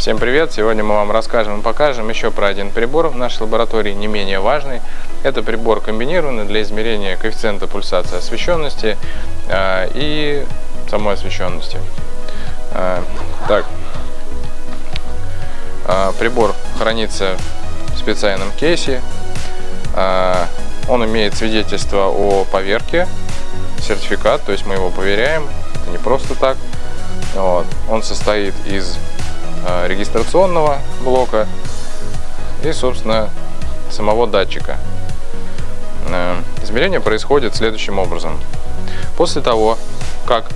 Всем привет! Сегодня мы вам расскажем и покажем еще про один прибор в нашей лаборатории, не менее важный. Это прибор комбинированный для измерения коэффициента пульсации освещенности э, и самой освещенности. Э, так, э, прибор хранится в специальном кейсе. Он имеет свидетельство о поверке, сертификат, то есть мы его проверяем, это не просто так. Вот. Он состоит из регистрационного блока и, собственно, самого датчика. Э, измерение происходит следующим образом. После того, как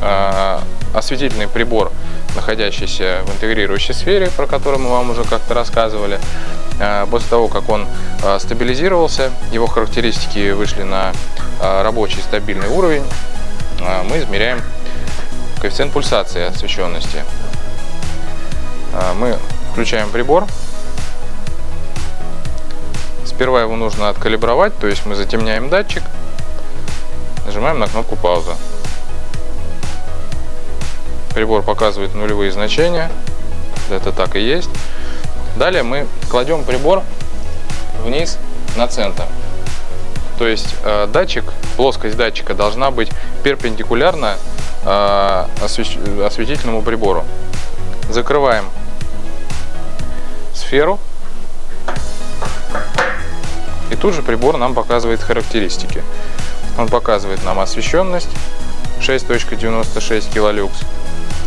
э, осветительный прибор, находящийся в интегрирующей сфере, про который мы вам уже как-то рассказывали, после того, как он стабилизировался, его характеристики вышли на рабочий стабильный уровень, мы измеряем коэффициент пульсации освещенности. А, мы включаем прибор. Сперва его нужно откалибровать, то есть мы затемняем датчик, нажимаем на кнопку пауза. Прибор показывает нулевые значения, это так и есть. Далее мы кладем прибор вниз на центр. То есть э, датчик, плоскость датчика должна быть перпендикулярна э, осветительному прибору. Закрываем сферу. И тут же прибор нам показывает характеристики. Он показывает нам освещенность 6.96 килолюкс.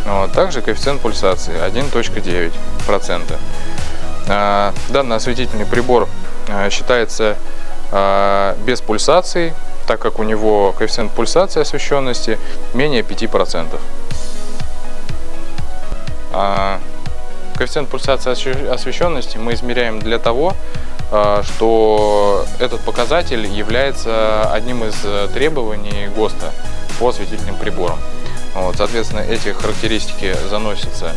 Вот, также коэффициент пульсации 1.9%. Э, данный осветительный прибор считается а, без пульсации, так как у него коэффициент пульсации освещенности менее 5%. А, коэффициент пульсации освещенности мы измеряем для того, а, что этот показатель является одним из требований ГОСТа по осветительным приборам. Вот, соответственно, эти характеристики заносятся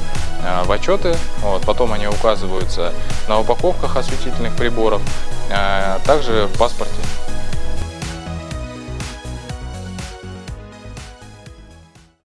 в отчеты, вот, потом они указываются на упаковках осветительных приборов, а также в паспорте